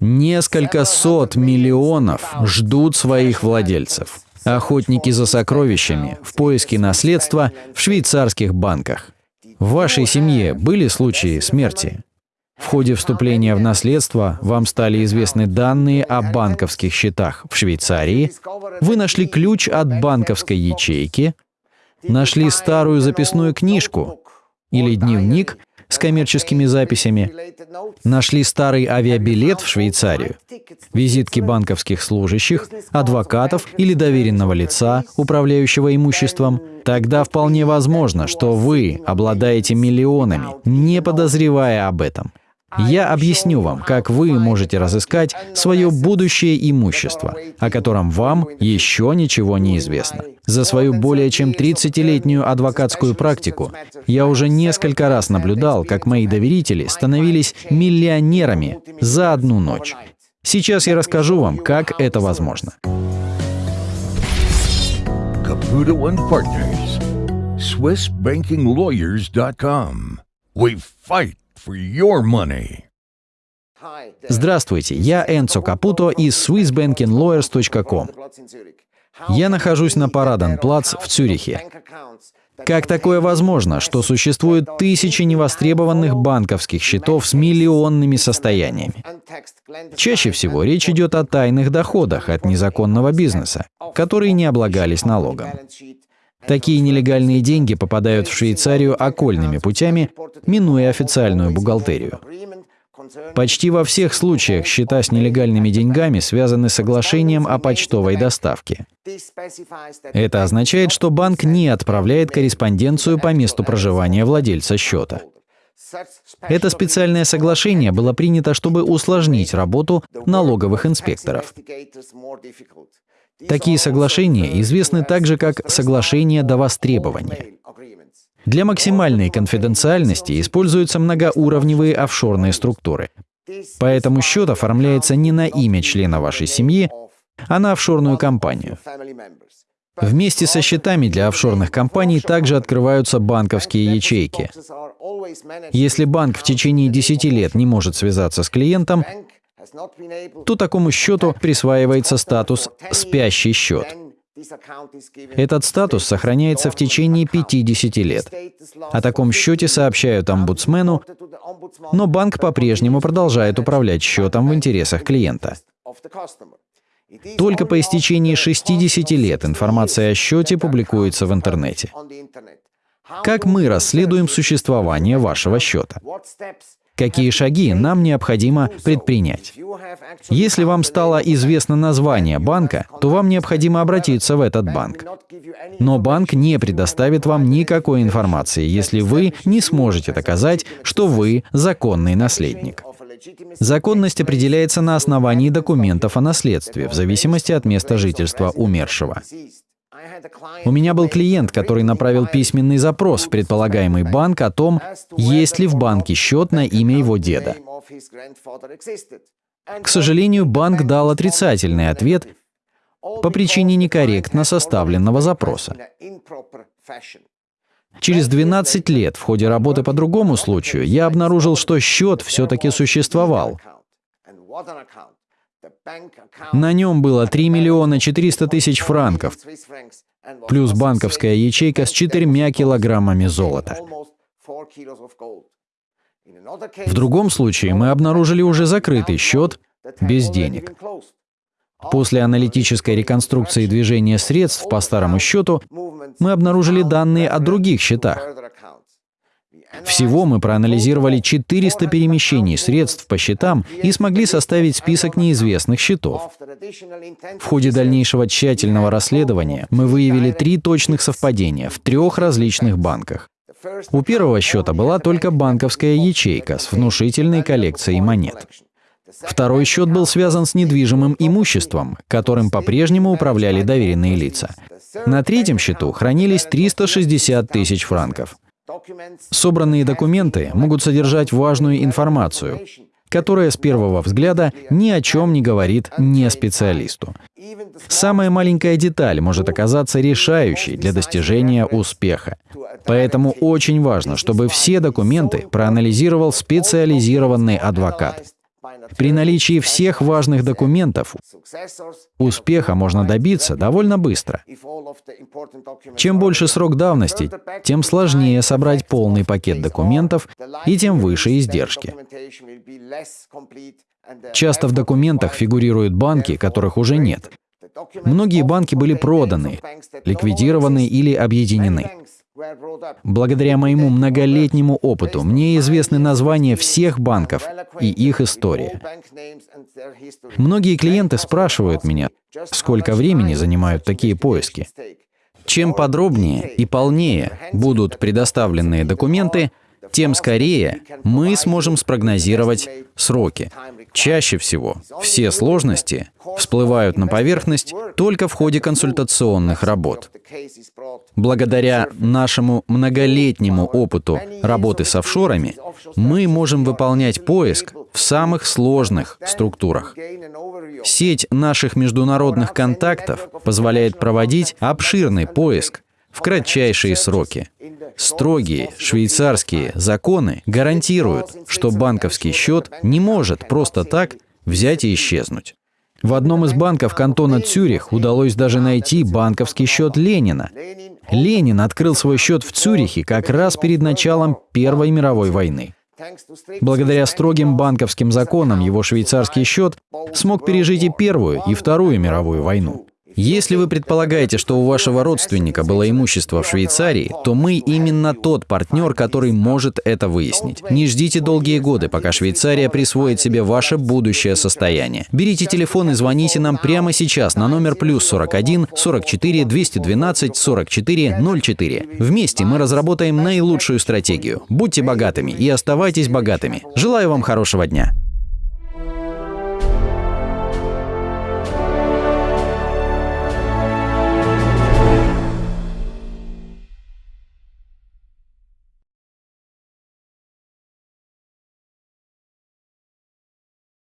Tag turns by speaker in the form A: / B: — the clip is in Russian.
A: Несколько сот миллионов ждут своих владельцев. Охотники за сокровищами в поиске наследства в швейцарских банках. В вашей семье были случаи смерти? В ходе вступления в наследство вам стали известны данные о банковских счетах в Швейцарии, вы нашли ключ от банковской ячейки, нашли старую записную книжку. Или дневник с коммерческими записями, нашли старый авиабилет в Швейцарию, визитки банковских служащих, адвокатов или доверенного лица, управляющего имуществом, тогда вполне возможно, что вы обладаете миллионами, не подозревая об этом. Я объясню вам, как вы можете разыскать свое будущее имущество, о котором вам еще ничего не известно. За свою более чем 30-летнюю адвокатскую практику я уже несколько раз наблюдал, как мои доверители становились миллионерами за одну ночь. Сейчас я расскажу вам, как это возможно.
B: SwissBankingLawyers.com. We fight.
A: Здравствуйте, я Энцо Капуто из SwissBankingLawyers.com. Я нахожусь на Параденплац в Цюрихе. Как такое возможно, что существует тысячи невостребованных банковских счетов с миллионными состояниями? Чаще всего речь идет о тайных доходах от незаконного бизнеса, которые не облагались налогом. Такие нелегальные деньги попадают в Швейцарию окольными путями, минуя официальную бухгалтерию. Почти во всех случаях счета с нелегальными деньгами связаны с соглашением о почтовой доставке. Это означает, что банк не отправляет корреспонденцию по месту проживания владельца счета. Это специальное соглашение было принято, чтобы усложнить работу налоговых инспекторов. Такие соглашения известны также как соглашения до востребования. Для максимальной конфиденциальности используются многоуровневые офшорные структуры. Поэтому счет оформляется не на имя члена вашей семьи, а на офшорную компанию. Вместе со счетами для офшорных компаний также открываются банковские ячейки. Если банк в течение 10 лет не может связаться с клиентом, то такому счету присваивается статус «спящий счет». Этот статус сохраняется в течение 50 лет. О таком счете сообщают омбудсмену, но банк по-прежнему продолжает управлять счетом в интересах клиента. Только по истечении 60 лет информация о счете публикуется в интернете. Как мы расследуем существование вашего счета? какие шаги нам необходимо предпринять. Если вам стало известно название банка, то вам необходимо обратиться в этот банк. Но банк не предоставит вам никакой информации, если вы не сможете доказать, что вы законный наследник. Законность определяется на основании документов о наследстве в зависимости от места жительства умершего. У меня был клиент, который направил письменный запрос в предполагаемый банк о том, есть ли в банке счет на имя его деда. К сожалению, банк дал отрицательный ответ по причине некорректно составленного запроса. Через 12 лет в ходе работы по другому случаю я обнаружил, что счет все-таки существовал. На нем было 3 миллиона 400 тысяч франков, плюс банковская ячейка с 4 килограммами золота. В другом случае мы обнаружили уже закрытый счет без денег. После аналитической реконструкции движения средств по старому счету мы обнаружили данные о других счетах. Всего мы проанализировали 400 перемещений средств по счетам и смогли составить список неизвестных счетов. В ходе дальнейшего тщательного расследования мы выявили три точных совпадения в трех различных банках. У первого счета была только банковская ячейка с внушительной коллекцией монет. Второй счет был связан с недвижимым имуществом, которым по-прежнему управляли доверенные лица. На третьем счету хранились 360 тысяч франков. Собранные документы могут содержать важную информацию, которая с первого взгляда ни о чем не говорит не специалисту. Самая маленькая деталь может оказаться решающей для достижения успеха. Поэтому очень важно, чтобы все документы проанализировал специализированный адвокат. При наличии всех важных документов успеха можно добиться довольно быстро. Чем больше срок давности, тем сложнее собрать полный пакет документов и тем выше издержки. Часто в документах фигурируют банки, которых уже нет. Многие банки были проданы, ликвидированы или объединены. Благодаря моему многолетнему опыту мне известны названия всех банков и их история. Многие клиенты спрашивают меня, сколько времени занимают такие поиски. Чем подробнее и полнее будут предоставленные документы, тем скорее мы сможем спрогнозировать сроки. Чаще всего все сложности всплывают на поверхность только в ходе консультационных работ. Благодаря нашему многолетнему опыту работы с офшорами, мы можем выполнять поиск в самых сложных структурах. Сеть наших международных контактов позволяет проводить обширный поиск в кратчайшие сроки. Строгие швейцарские законы гарантируют, что банковский счет не может просто так взять и исчезнуть. В одном из банков кантона Цюрих удалось даже найти банковский счет Ленина. Ленин открыл свой счет в Цюрихе как раз перед началом Первой мировой войны. Благодаря строгим банковским законам его швейцарский счет смог пережить и Первую, и Вторую мировую войну. Если вы предполагаете, что у вашего родственника было имущество в Швейцарии, то мы именно тот партнер, который может это выяснить. Не ждите долгие годы, пока Швейцария присвоит себе ваше будущее состояние. Берите телефон и звоните нам прямо сейчас на номер плюс 41 44 212 44 04. Вместе мы разработаем наилучшую стратегию. Будьте богатыми и оставайтесь богатыми. Желаю вам хорошего дня.